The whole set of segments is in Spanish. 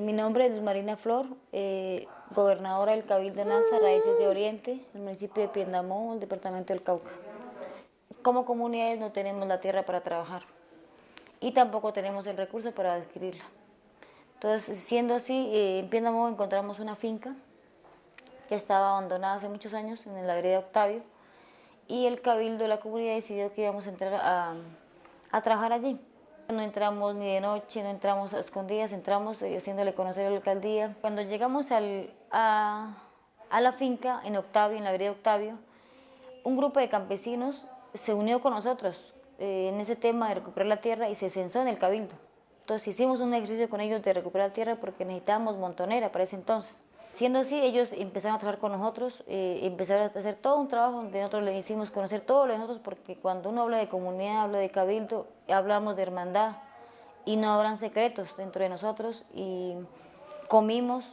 Mi nombre es Marina Flor, eh, gobernadora del Cabildo NASA, Raíces de Oriente, el municipio de Piendamó, el departamento del Cauca. Como comunidades no tenemos la tierra para trabajar y tampoco tenemos el recurso para adquirirla. Entonces, siendo así, eh, en Piendamó encontramos una finca que estaba abandonada hace muchos años en la vereda Octavio y el Cabildo de la comunidad decidió que íbamos a entrar a, a trabajar allí. No entramos ni de noche, no entramos a escondidas, entramos eh, haciéndole conocer a la alcaldía. Cuando llegamos a, la finca en Octavio, en la vereda Octavio, un grupo de campesinos se unió con nosotros eh, en ese tema de recuperar la tierra y se censó en el cabildo. Entonces hicimos un ejercicio con ellos de recuperar la tierra porque necesitábamos montonera para ese entonces. Siendo así, ellos empezaron a trabajar con nosotros, eh, empezaron a hacer todo un trabajo donde nosotros les hicimos conocer todo lo de nosotros, porque cuando uno habla de comunidad, habla de cabildo, hablamos de hermandad. Y no habrán secretos dentro de nosotros. Y comimos,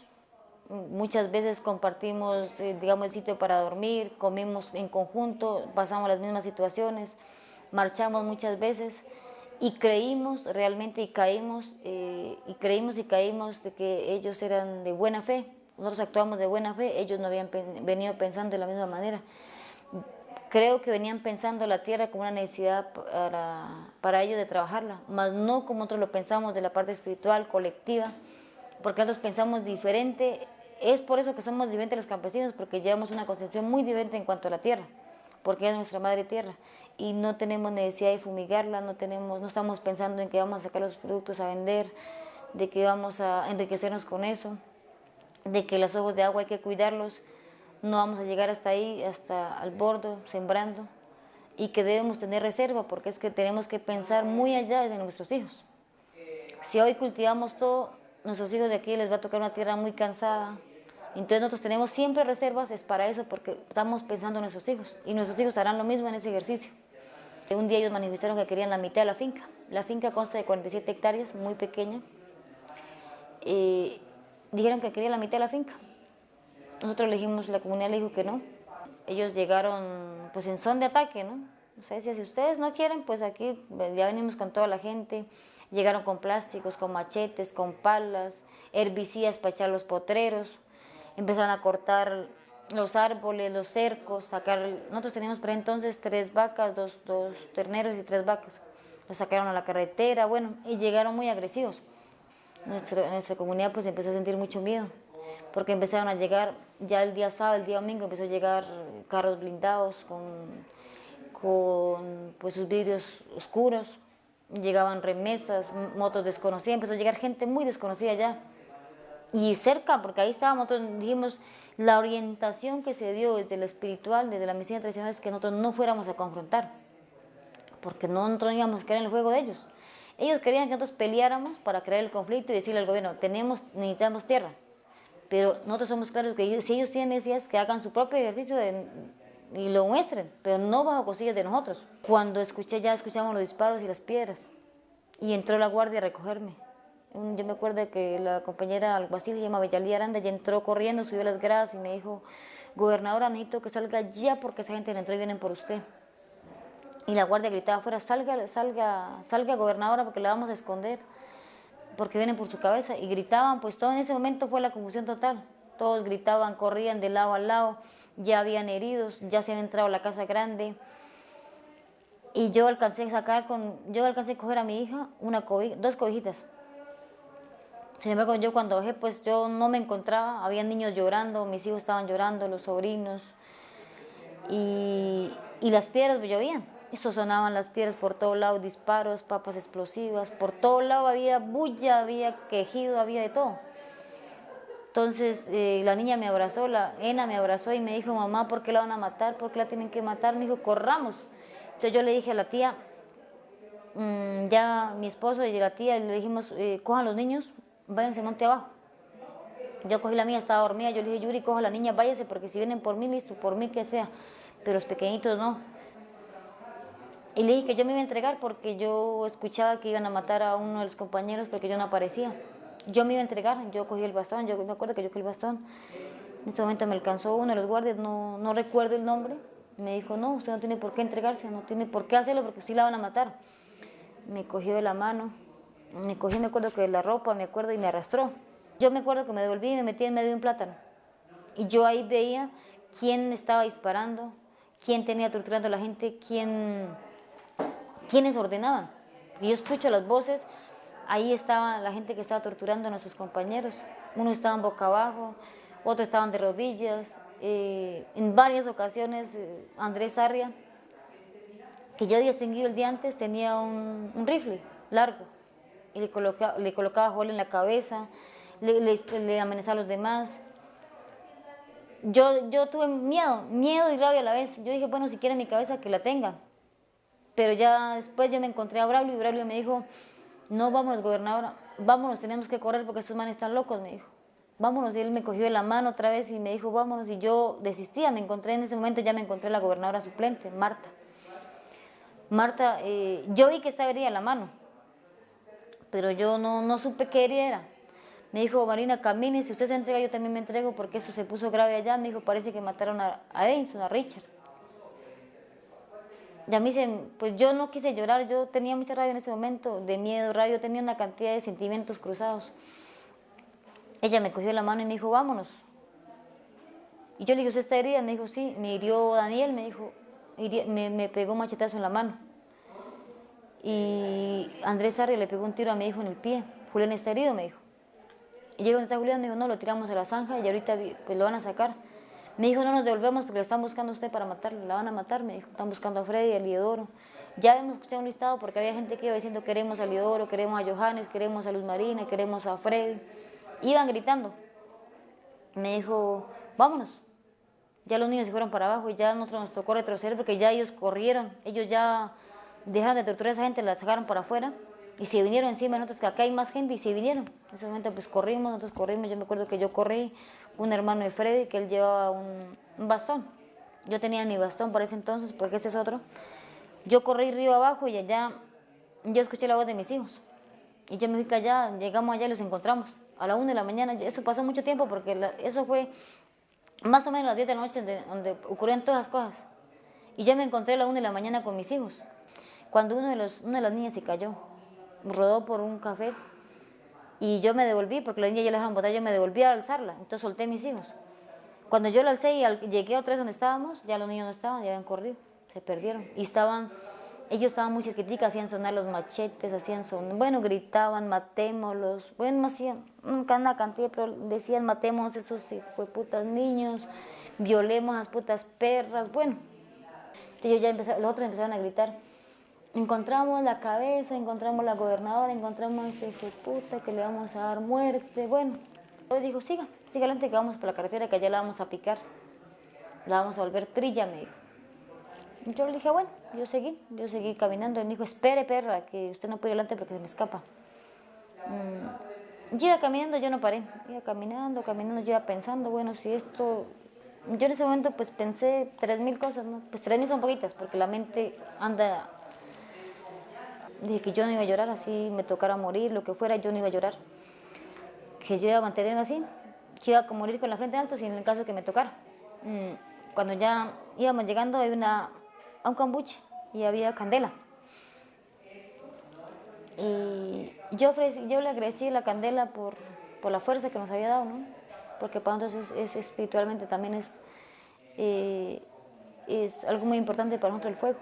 muchas veces compartimos, eh, digamos, el sitio para dormir, comimos en conjunto, pasamos las mismas situaciones, marchamos muchas veces y creímos realmente y caímos, eh, y creímos y caímos de que ellos eran de buena fe, nosotros actuamos de buena fe, ellos no habían venido pensando de la misma manera. Creo que venían pensando la tierra como una necesidad para, para ellos de trabajarla, más no como nosotros lo pensamos de la parte espiritual, colectiva, porque nosotros pensamos diferente. Es por eso que somos diferentes los campesinos, porque llevamos una concepción muy diferente en cuanto a la tierra, porque es nuestra madre tierra y no tenemos necesidad de fumigarla, no, tenemos, no estamos pensando en que vamos a sacar los productos a vender, de que vamos a enriquecernos con eso de que los ojos de agua hay que cuidarlos, no vamos a llegar hasta ahí, hasta al bordo, sembrando, y que debemos tener reserva, porque es que tenemos que pensar muy allá de nuestros hijos. Si hoy cultivamos todo, nuestros hijos de aquí les va a tocar una tierra muy cansada, entonces nosotros tenemos siempre reservas, es para eso, porque estamos pensando en nuestros hijos, y nuestros hijos harán lo mismo en ese ejercicio. Un día ellos manifestaron que querían la mitad de la finca. La finca consta de 47 hectáreas, muy pequeña. Eh, dijeron que querían la mitad de la finca. Nosotros le dijimos, la comunidad le dijo que no. Ellos llegaron pues en son de ataque, ¿no? O sea, si ustedes no quieren, pues aquí ya venimos con toda la gente. Llegaron con plásticos, con machetes, con palas, herbicidas para echar los potreros. Empezaron a cortar los árboles, los cercos, sacar... Nosotros teníamos por entonces tres vacas, dos, dos terneros y tres vacas. Los sacaron a la carretera, bueno, y llegaron muy agresivos nuestra, nuestra comunidad pues empezó a sentir mucho miedo, porque empezaron a llegar, ya el día sábado, el día domingo, empezó a llegar carros blindados con, con pues, sus vidrios oscuros, llegaban remesas, motos desconocidas, empezó a llegar gente muy desconocida ya. Y cerca, porque ahí estábamos, dijimos, la orientación que se dio desde lo espiritual, desde la medicina tradicional, es que nosotros no fuéramos a confrontar, porque no, nosotros no íbamos a quedar en el juego de ellos. Ellos querían que nosotros peleáramos para crear el conflicto y decirle al gobierno, tenemos, necesitamos tierra. Pero nosotros somos claros que si ellos tienen necesidades, que hagan su propio ejercicio y lo muestren, pero no bajo cosillas de nosotros. Cuando escuché, ya escuchamos los disparos y las piedras, y entró la guardia a recogerme. Yo me acuerdo que la compañera alguacil se llama Bellalí Aranda, ya entró corriendo, subió las gradas y me dijo, gobernadora, necesito que salga ya porque esa gente entró y vienen por usted. Y la guardia gritaba afuera, salga, salga, salga gobernadora porque la vamos a esconder, porque vienen por su cabeza. Y gritaban, pues todo en ese momento fue la confusión total. Todos gritaban, corrían de lado a lado, ya habían heridos, ya se habían entrado a la casa grande. Y yo alcancé a sacar con, yo alcancé a coger a mi hija una dos cobijitas. Sin embargo, yo cuando bajé, pues yo no me encontraba, había niños llorando, mis hijos estaban llorando, los sobrinos, y, y las piedras llovían. Eso sonaban las piedras por todo lado, disparos, papas explosivas, por todo lado había bulla, había quejido, había de todo. Entonces eh, la niña me abrazó, la Ena me abrazó y me dijo, mamá, ¿por qué la van a matar? ¿Por qué la tienen que matar? Me dijo, corramos. Entonces yo le dije a la tía, mm, ya mi esposo y la tía, le dijimos, eh, cojan los niños, váyanse monte abajo. Yo cogí la mía, estaba dormida, yo le dije, Yuri, coja la niña, váyase, porque si vienen por mí, listo, por mí que sea, pero los pequeñitos no. Y le dije que yo me iba a entregar porque yo escuchaba que iban a matar a uno de los compañeros porque yo no aparecía. Yo me iba a entregar, yo cogí el bastón, yo me acuerdo que yo cogí el bastón. En ese momento me alcanzó uno de los guardias, no, no recuerdo el nombre. Me dijo, no, usted no tiene por qué entregarse, no tiene por qué hacerlo porque sí la van a matar. Me cogió de la mano, me cogió, me acuerdo que de la ropa, me acuerdo, y me arrastró. Yo me acuerdo que me devolví y me metí en medio de un plátano. Y yo ahí veía quién estaba disparando, quién tenía torturando a la gente, quién, quiénes ordenaban. Y yo escucho las voces, ahí estaba la gente que estaba torturando a nuestros compañeros. Unos estaban boca abajo, otros estaban de rodillas. Eh, en varias ocasiones, eh, Andrés Arria, que yo había distinguido el día antes, tenía un, rifle largo y le colocaba, le colocaba en la cabeza, le, le, amenazaba a los demás yo, yo tuve miedo, miedo y rabia a la vez. Yo dije, bueno, si quiere mi cabeza, que la tenga. Pero ya después yo me encontré a Braulio y Braulio me dijo, no, vámonos, gobernadora, vámonos, tenemos que correr porque estos manes están locos, me dijo. Vámonos, y él me cogió de la mano otra vez y me dijo, vámonos, y yo desistía, me encontré en ese momento, ya me encontré la gobernadora suplente, Marta. Marta, eh, yo vi que estaba herida la mano, pero yo no, no supe qué herida era. Me dijo, Marina, camine, si usted se entrega, yo también me entrego, porque eso se puso grave allá. Me dijo, parece que mataron a, a a Richard. Y a mí pues yo no quise llorar, yo tenía mucha rabia en ese momento, de miedo, rabia, tenía una cantidad de sentimientos cruzados. Ella me cogió la mano y me dijo, vámonos. Y yo le dije, ¿usted está herida? Me dijo, sí. Me hirió Daniel, me dijo, me, me pegó un machetazo en la mano. Y Andrés Arria le pegó un tiro a mi hijo en el pie. Julián está herido, me dijo. Y llegó donde está Julián, me dijo, no, lo tiramos a la zanja y ahorita pues, lo van a sacar. Me dijo, no nos devolvemos porque le están buscando a usted para matarlo, la van a matar, me dijo, están buscando a Freddy, a Liodoro. Ya hemos escuchado un listado porque había gente que iba diciendo, queremos a Liodoro, queremos a Johannes, queremos a Luz Marina, queremos a Freddy. Iban gritando. Me dijo, vámonos. Ya los niños se fueron para abajo y ya nosotros nos tocó retroceder porque ya ellos corrieron, ellos ya dejaron de torturar a esa gente, la sacaron para afuera y se vinieron encima de nosotros, que acá hay más gente y se vinieron. En ese momento pues corrimos, nosotros corrimos, yo me acuerdo que yo corrí, un hermano de Freddy, que él llevaba un, bastón. Yo tenía mi bastón por ese entonces, porque este es otro. Yo corrí río abajo y allá yo escuché la voz de mis hijos. Y yo me fui allá, llegamos allá y los encontramos a la una de la mañana. Eso pasó mucho tiempo porque eso fue más o menos a las 10 de la noche donde, donde, ocurrieron todas las cosas. Y yo me encontré a la una de la mañana con mis hijos. Cuando uno de los, una de las niñas se cayó rodó por un café y yo me devolví, porque la niña ya le dejaron botar, yo me devolví a alzarla, entonces solté a mis hijos. Cuando yo la alcé y llegué otra vez donde estábamos, ya los niños no estaban, ya habían corrido, se perdieron. Y estaban, ellos estaban muy cerquitica, hacían sonar los machetes, hacían sonar, bueno, gritaban, matémoslos, bueno, hacían una cantidad, pero decían, matemos esos putas niños, violemos a las putas perras, bueno. Entonces ya empezaron, los otros empezaron a gritar, encontramos la cabeza, encontramos la gobernadora, encontramos a ese hijo puta que le vamos a dar muerte. Bueno, yo dijo, siga, siga adelante que vamos por la carretera, que allá la vamos a picar. La vamos a volver trilla, me dijo. Yo le dije, bueno, yo seguí, yo seguí caminando. Y me dijo, espere, perra, que usted no puede ir adelante porque se me escapa. Mm, iba caminando, yo no paré. Iba caminando, caminando, yo iba pensando, bueno, si esto... Yo en ese momento pues pensé tres mil cosas, ¿no? Pues tres mil son poquitas, porque la mente anda Dije que yo no iba a llorar, así me tocara morir, lo que fuera, yo no iba a llorar. Que yo iba a mantenerme así, que iba a morir con la frente alta, si en el caso que me tocara. Mm, cuando ya íbamos llegando a, una, un cambuche y había candela. Y yo, yo le agradecí la candela por, por, la fuerza que nos había dado, ¿no? porque para nosotros es, espiritualmente también es, eh, es algo muy importante para nosotros el fuego.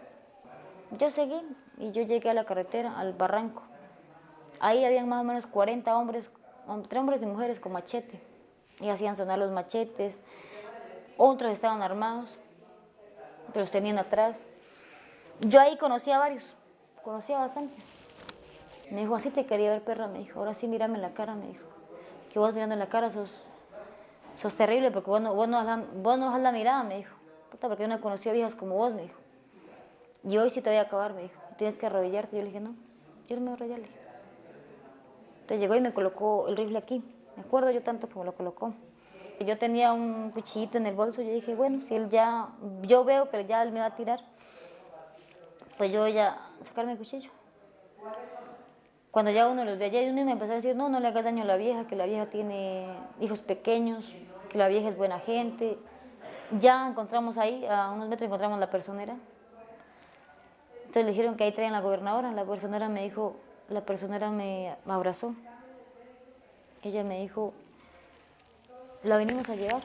Yo seguí y yo llegué a la carretera, al barranco. Ahí habían más o menos 40 hombres, entre hombres y mujeres con machete. Y hacían sonar los machetes. Otros estaban armados, los tenían atrás. Yo ahí conocí a varios, conocí a bastantes. Me dijo, así te quería ver, perra, me dijo. Ahora sí, mírame en la cara, me dijo. Que vos mirando en la cara sos, sos terrible porque vos no, vos, no vos no la mirada, me dijo. Puta, porque yo no conocía viejas como vos, me dijo. Y hoy sí te voy a acabar, me dijo. Tienes que arrodillarte. Yo le dije, no, yo no me voy a arrodillar. Entonces llegó y me colocó el rifle aquí. Me acuerdo yo tanto que me lo colocó. Yo tenía un cuchillito en el bolso. Yo dije, bueno, si él ya, yo veo que ya él me va a tirar, pues yo voy a sacarme el cuchillo. Cuando ya uno de los de allá, uno me empezó a decir, no, no le hagas daño a la vieja, que la vieja tiene hijos pequeños, que la vieja es buena gente. Ya encontramos ahí, a unos metros encontramos la personera, entonces le dijeron que ahí traían la gobernadora, la personera me dijo, la personera me abrazó. Ella me dijo, la venimos a llevar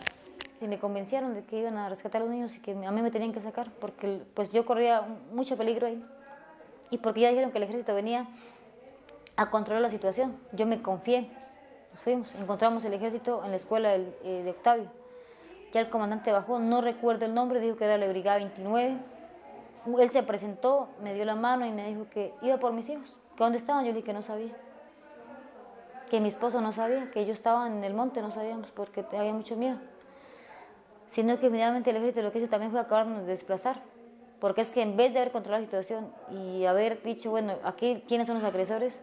y me convencieron de que iban a rescatar a los niños y que a mí me tenían que sacar porque pues yo corría mucho peligro ahí y porque ya dijeron que el ejército venía a controlar la situación. Yo me confié, nos fuimos, encontramos el ejército en la escuela eh, de Octavio. Ya el comandante bajó, no recuerdo el nombre, dijo que era la Brigada 29. Él se presentó, me dio la mano y me dijo que iba por mis hijos, que dónde estaban, yo le dije que no sabía. Que mi esposo no sabía, que yo estaba en el monte, no sabíamos, porque había mucho miedo sino que finalmente el ejército lo que hizo también fue acabarnos de desplazar. Porque es que en vez de haber controlado la situación y haber dicho, bueno, aquí quiénes son los agresores,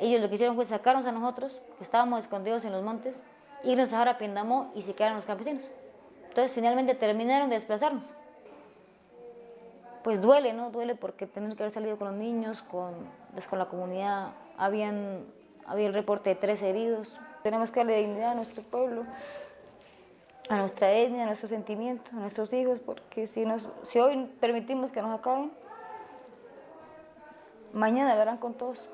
ellos lo que hicieron fue sacarnos a nosotros, que estábamos escondidos en los montes, irnos a dejar a Piendamó y se quedaron los campesinos. Entonces finalmente terminaron de desplazarnos. Pues duele, ¿no? Duele porque tenemos que haber salido con los niños, con, pues, con la comunidad. Habían, había el reporte de tres heridos. Tenemos que darle dignidad a nuestro pueblo a nuestra etnia, a nuestros sentimientos, a nuestros hijos, porque si, nos, si hoy permitimos que nos acaben, mañana harán con todos.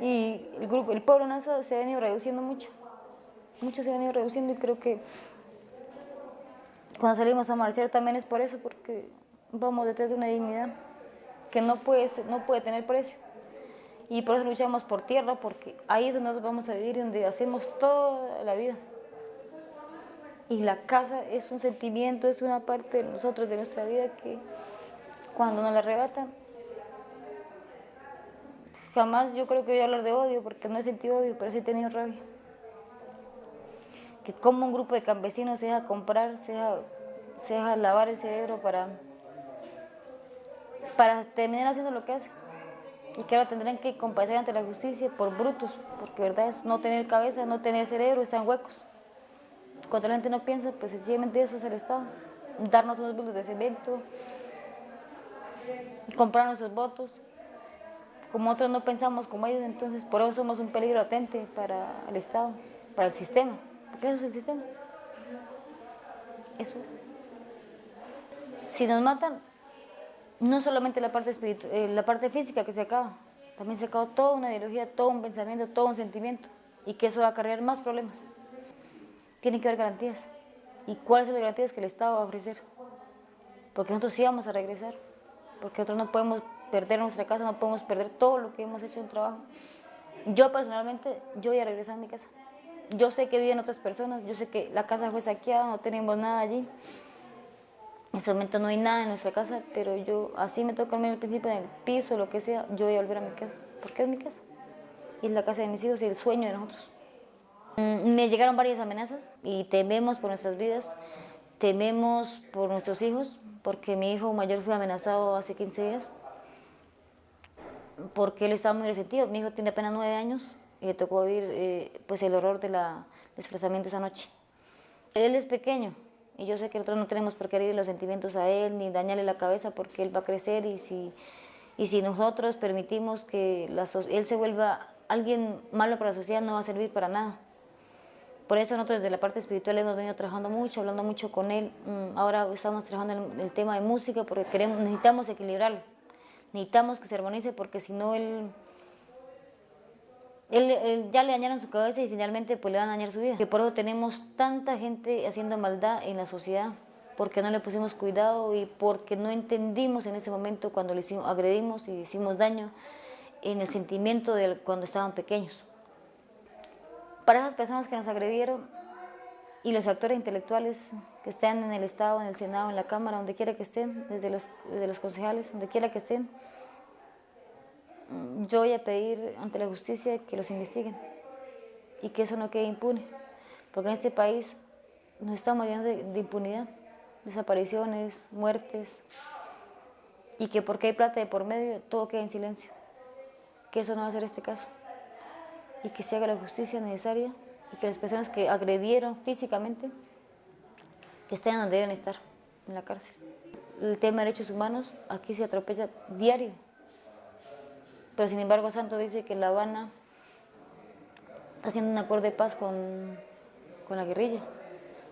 Y el, grupo, el pueblo NASA se ha venido reduciendo mucho, mucho se ha venido reduciendo y creo que cuando salimos a marchar también es por eso, porque vamos detrás de una dignidad que no puede, no puede tener precio. Y por eso luchamos por tierra, porque ahí es donde vamos a vivir y donde hacemos toda la vida. Y la casa es un sentimiento, es una parte de nosotros, de nuestra vida, que cuando nos la arrebatan, jamás yo creo que voy a hablar de odio, porque no he sentido odio, pero sí he tenido rabia. Que como un grupo de campesinos se deja comprar, se deja, lavar el cerebro para, para terminar haciendo lo que hace. Y que ahora tendrán que compadecer ante la justicia por brutos, porque verdad es no tener cabeza, no tener cerebro, están huecos. Cuando la gente no piensa, pues sencillamente eso es el Estado. Darnos unos bultos de cemento, comprar nuestros votos. Como otros no pensamos como ellos, entonces por eso somos un peligro latente para el Estado, para el sistema. Porque eso es el sistema. Eso es. Si nos matan, no solamente la parte, espiritual, eh, la parte física que se acaba, también se acaba toda una ideología, todo un pensamiento, todo un sentimiento. Y que eso va a acarrear más problemas tiene que haber garantías. ¿Y cuáles son las garantías que el Estado va a ofrecer? Porque nosotros sí vamos a regresar, porque nosotros no podemos perder nuestra casa, no podemos perder todo lo que hemos hecho en trabajo. Yo personalmente, yo voy a regresar a mi casa. Yo sé que viven otras personas, yo sé que la casa fue saqueada, no tenemos nada allí. En este momento no hay nada en nuestra casa, pero yo, así me toca al principio en el piso, lo que sea, yo voy a volver a mi casa, porque es mi casa. Y es la casa de mis hijos y el sueño de nosotros. Mm, me llegaron varias amenazas y tememos por nuestras vidas, tememos por nuestros hijos, porque mi hijo mayor fue amenazado hace 15 días, porque él estaba muy resentido. Mi hijo tiene apenas 9 años y le tocó vivir eh, pues el horror del desplazamiento esa noche. Él es pequeño y yo sé que nosotros no tenemos por qué herir los sentimientos a él ni dañarle la cabeza porque él va a crecer y si, y si nosotros permitimos que él se vuelva alguien malo para la sociedad no va a servir para nada. Por eso nosotros desde la parte espiritual hemos venido trabajando mucho, hablando mucho con él. Mm, ahora estamos trabajando en el, tema de música porque queremos, necesitamos equilibrarlo. Necesitamos que se armonice porque si no él, él, ya le dañaron su cabeza y finalmente pues le van a dañar su vida. Que por eso tenemos tanta gente haciendo maldad en la sociedad porque no le pusimos cuidado y porque no entendimos en ese momento cuando le hicimos, agredimos y hicimos daño en el sentimiento de cuando estaban pequeños para esas personas que nos agredieron y los actores intelectuales que estén en el Estado, en el Senado, en la Cámara, donde quiera que estén, desde los, los concejales, donde quiera que estén, yo voy a pedir ante la justicia que los investiguen y que eso no quede impune, porque en este país nos estamos llenando de, de impunidad, desapariciones, muertes, y que porque hay plata de por medio, todo queda en silencio, que eso no va a ser este caso y que se haga la justicia necesaria y que las personas que agredieron físicamente que estén donde deben estar, en la cárcel. El tema de derechos humanos aquí se atropella diario, pero sin embargo Santo dice que La Habana está haciendo un acuerdo de paz con, con la guerrilla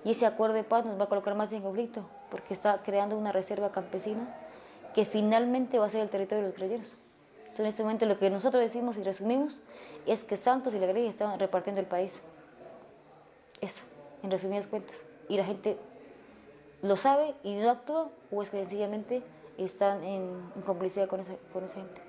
y ese acuerdo de paz nos va a colocar más en conflicto porque está creando una reserva campesina que finalmente va a ser el territorio de los guerrilleros en este momento lo que nosotros decimos y resumimos es que Santos y la guerrilla estaban repartiendo el país. Eso. en resumidas cuentas. Y la gente lo sabe y no actúa o es que sencillamente están en, complicidad con esa, con esa gente.